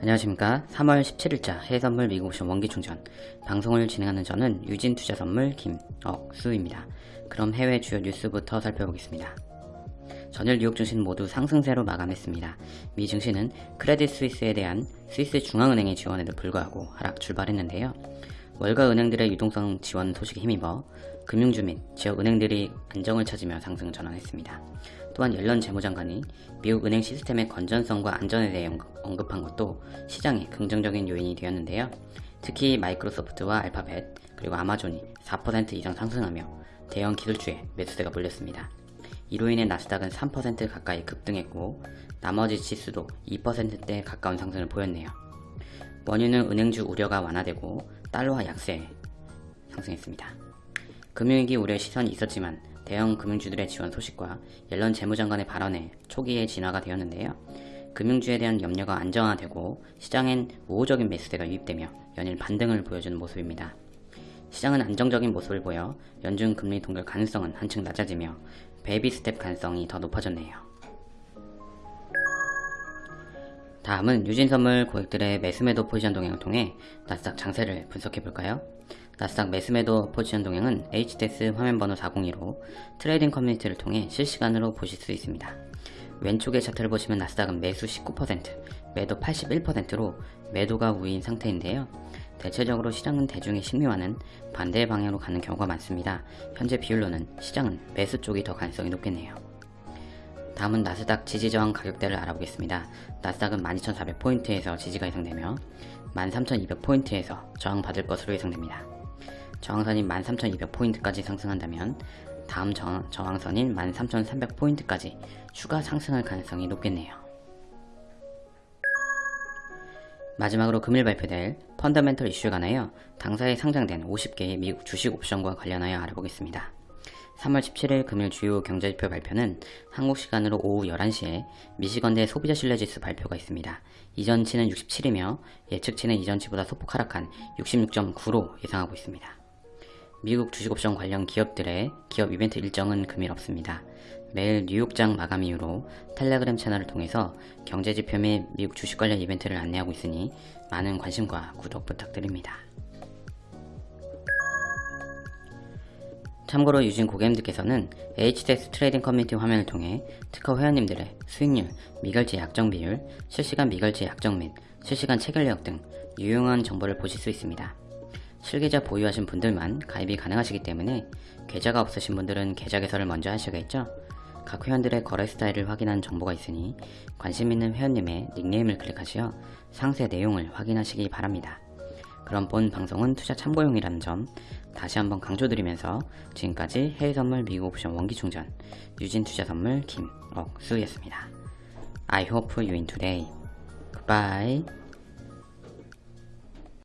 안녕하십니까. 3월 17일자 해외선물 미국 옵션 원기충전. 방송을 진행하는 저는 유진투자선물 김억수입니다. 그럼 해외 주요 뉴스부터 살펴보겠습니다. 전일 뉴욕 증시는 모두 상승세로 마감했습니다. 미 증시는 크레딧 스위스에 대한 스위스 중앙은행의 지원에도 불구하고 하락 출발했는데요 월가 은행들의 유동성 지원 소식에 힘입어 금융주 및 지역 은행들이 안정을 찾으며 상승 전환했습니다. 또한 옐런 재무장관이 미국 은행 시스템의 건전성과 안전에 대해 언급한 것도 시장에 긍정적인 요인이 되었는데요. 특히 마이크로소프트와 알파벳 그리고 아마존이 4% 이상 상승하며 대형 기술주에 매수세가 몰렸습니다. 이로 인해 나스닥은 3% 가까이 급등했고 나머지 지수도 2%대 가까운 상승을 보였네요. 원유는 은행주 우려가 완화되고 달러화 약세 상승했습니다. 금융위기 우려 시선이 있었지만 대형 금융주들의 지원 소식과 옐런 재무장관의 발언에 초기에 진화가 되었는데요. 금융주에 대한 염려가 안정화되고 시장엔 우호적인 매수세가 유입되며 연일 반등을 보여주는 모습입니다. 시장은 안정적인 모습을 보여 연준 금리 동결 가능성은 한층 낮아지며 베이비 스텝 가능성이 더 높아졌네요. 다음은 유진선물 고객들의 매수매도 포지션 동향을 통해 나스닥 장세를 분석해볼까요? 나스닥 매수매도 포지션 동향은 HTS 화면번호 402로 트레이딩 커뮤니티를 통해 실시간으로 보실 수 있습니다. 왼쪽의 차트를 보시면 나스닥은 매수 19%, 매도 81%로 매도가 우위인 상태인데요. 대체적으로 시장은 대중의 심리와는 반대 방향으로 가는 경우가 많습니다. 현재 비율로는 시장은 매수 쪽이 더 가능성이 높겠네요. 다음은 나스닥 지지 저항 가격대를 알아보겠습니다. 나스닥은 12,400포인트에서 지지가 예상되며 13,200포인트에서 저항받을 것으로 예상됩니다. 저항선인 13,200포인트까지 상승한다면 다음 저, 저항선인 13,300포인트까지 추가 상승할 가능성이 높겠네요. 마지막으로 금일 발표될 펀더멘털 이슈에 관하여 당사에 상장된 50개의 미국 주식 옵션과 관련하여 알아보겠습니다. 3월 17일 금일 주요 경제지표 발표는 한국 시간으로 오후 11시에 미시건대 소비자 신뢰지수 발표가 있습니다. 이전치는 67이며 예측치는 이전치보다 소폭 하락한 66.9로 예상하고 있습니다. 미국 주식옵션 관련 기업들의 기업 이벤트 일정은 금일 없습니다. 매일 뉴욕장 마감 이후로 텔레그램 채널을 통해서 경제지표 및 미국 주식 관련 이벤트를 안내하고 있으니 많은 관심과 구독 부탁드립니다. 참고로 유진 고객님들께서는 HTS 트레이딩 커뮤니티 화면을 통해 특허 회원님들의 수익률, 미결제 약정 비율, 실시간 미결제 약정 및 실시간 체결 내역 등 유용한 정보를 보실 수 있습니다. 실계좌 보유하신 분들만 가입이 가능하시기 때문에 계좌가 없으신 분들은 계좌 개설을 먼저 하셔야겠죠? 각 회원들의 거래 스타일을 확인한 정보가 있으니 관심 있는 회원님의 닉네임을 클릭하시어 상세 내용을 확인하시기 바랍니다. 그럼 본 방송은 투자 참고용이라는 점 다시 한번 강조드리면서 지금까지 해외선물 미국 옵션 원기충전 유진투자선물 김억수였습니다. I hope you win today. Goodbye.